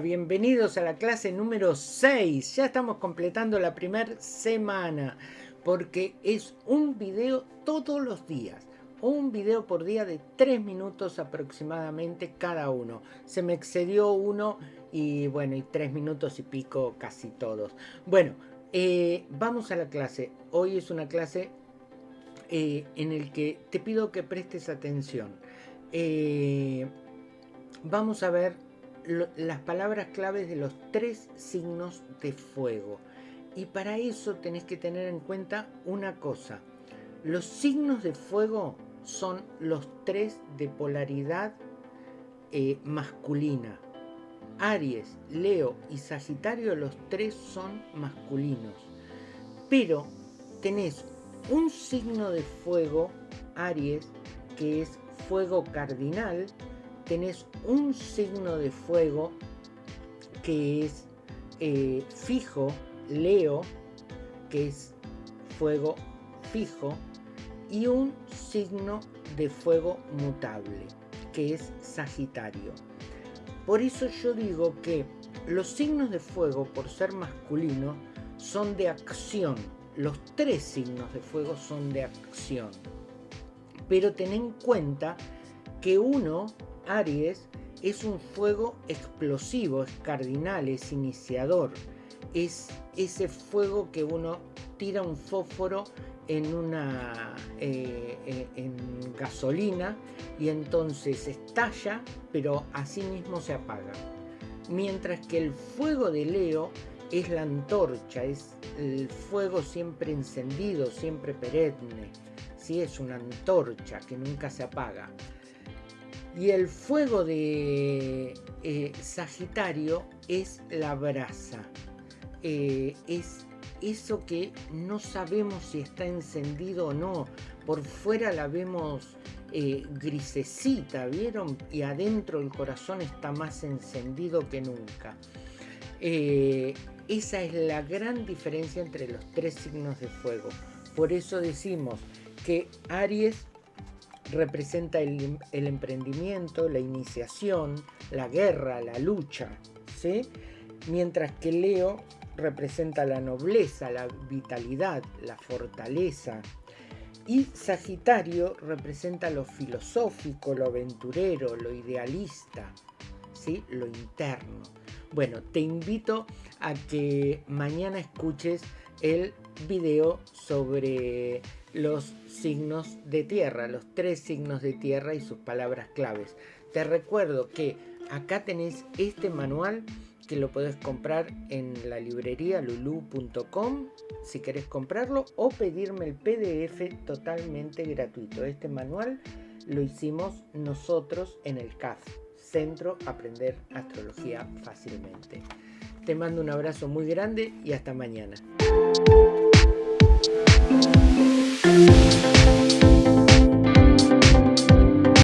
bienvenidos a la clase número 6. Ya estamos completando la primera semana porque es un video todos los días. Un video por día de 3 minutos aproximadamente cada uno. Se me excedió uno y bueno, y 3 minutos y pico casi todos. Bueno, eh, vamos a la clase. Hoy es una clase eh, en el que te pido que prestes atención. Eh, vamos a ver las palabras claves de los tres signos de fuego. Y para eso tenés que tener en cuenta una cosa. Los signos de fuego son los tres de polaridad eh, masculina. Aries, Leo y Sagitario, los tres son masculinos. Pero tenés un signo de fuego, Aries, que es fuego cardinal, tenés un signo de fuego que es eh, fijo, Leo, que es fuego fijo, y un signo de fuego mutable, que es Sagitario. Por eso yo digo que los signos de fuego, por ser masculinos, son de acción. Los tres signos de fuego son de acción. Pero ten en cuenta que uno Aries es un fuego explosivo, es cardinal, es iniciador. Es ese fuego que uno tira un fósforo en una eh, eh, en gasolina y entonces estalla, pero así mismo se apaga. Mientras que el fuego de Leo es la antorcha, es el fuego siempre encendido, siempre perenne. Sí, es una antorcha que nunca se apaga. Y el fuego de eh, Sagitario es la brasa. Eh, es eso que no sabemos si está encendido o no. Por fuera la vemos eh, grisecita, ¿vieron? Y adentro el corazón está más encendido que nunca. esa es la gran diferencia entre los tres signos de fuego. Por eso decimos que Aries representa el, emprendimiento, la iniciación, la guerra, la lucha, ¿sí? mientras que Leo representa la nobleza, la vitalidad, la fortaleza, y Sagitario representa lo filosófico, lo aventurero, lo idealista, ¿sí? lo interno. Bueno, te invito a que mañana escuches el video sobre los signos de tierra, los tres signos de tierra y sus palabras claves. Te recuerdo que acá tenés este manual que lo podés comprar en la librería lulu.com si querés comprarlo o pedirme el PDF totalmente gratuito. Este manual lo hicimos nosotros en el CAF, Centro Aprender Astrología Fácilmente. Te mando un abrazo muy grande y hasta mañana.